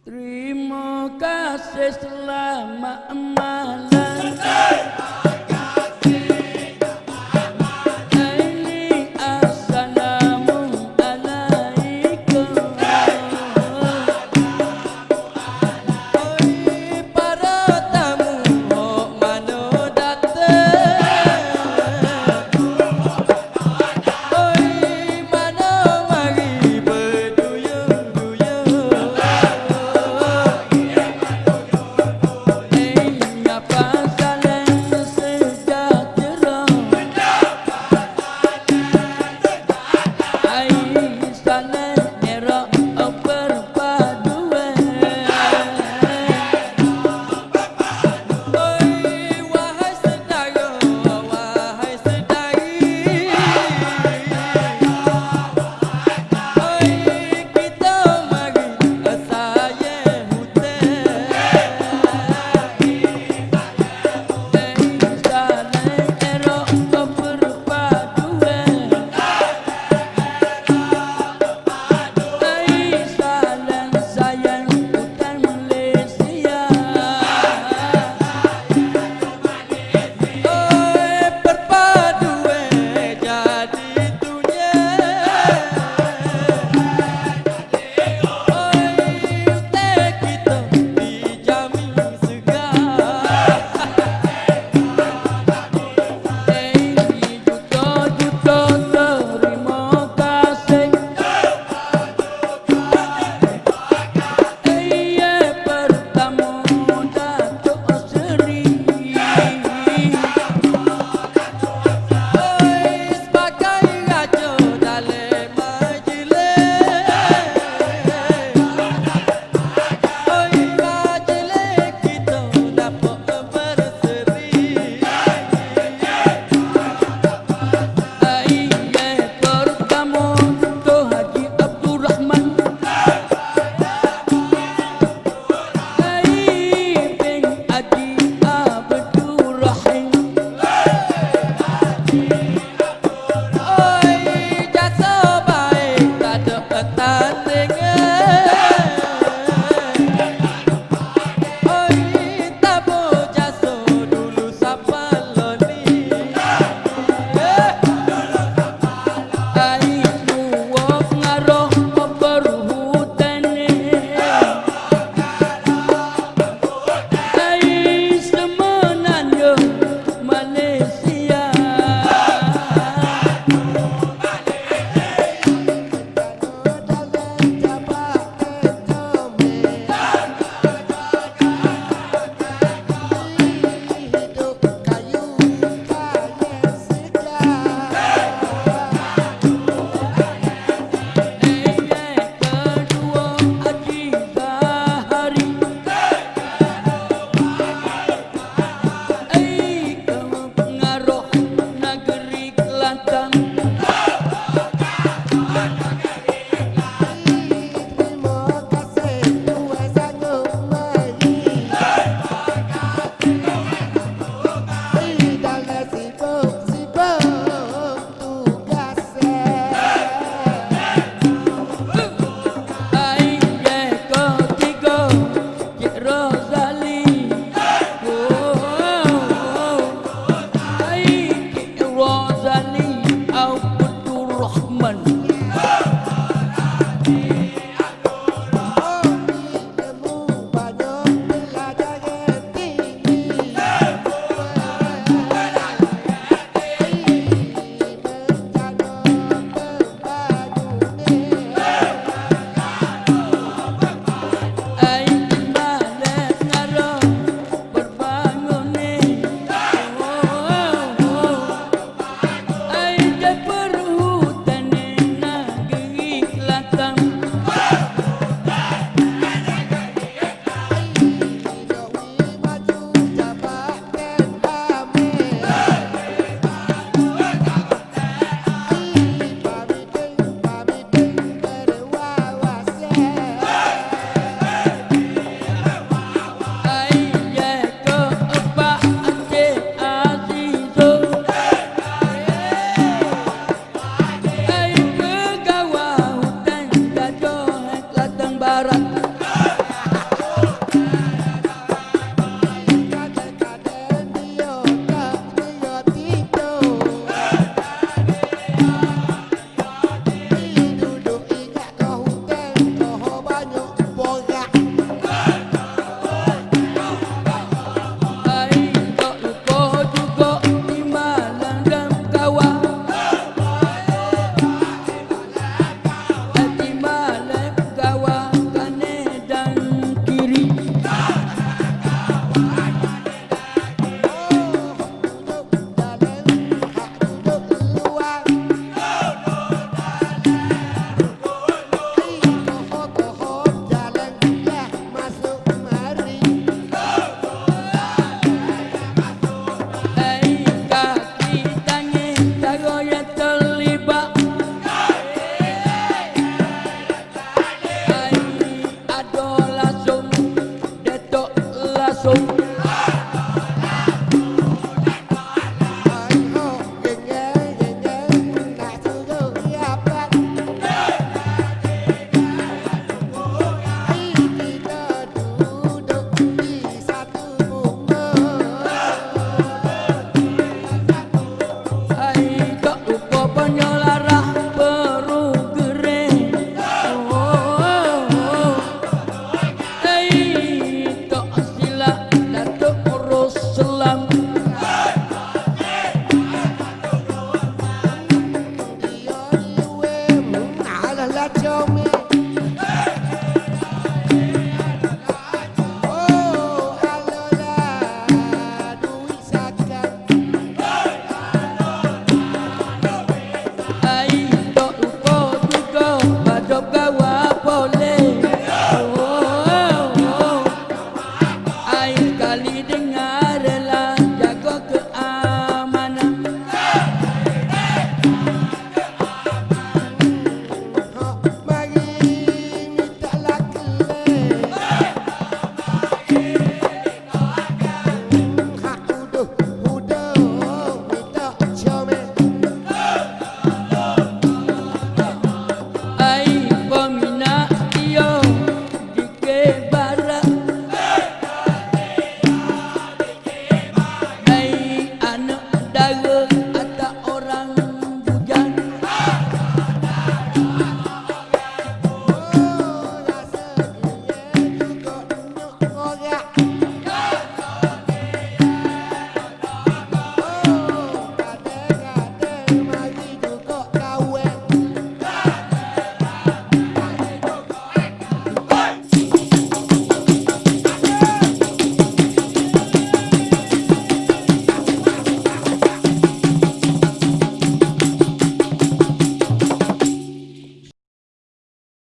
Terima kasih selamat malam that your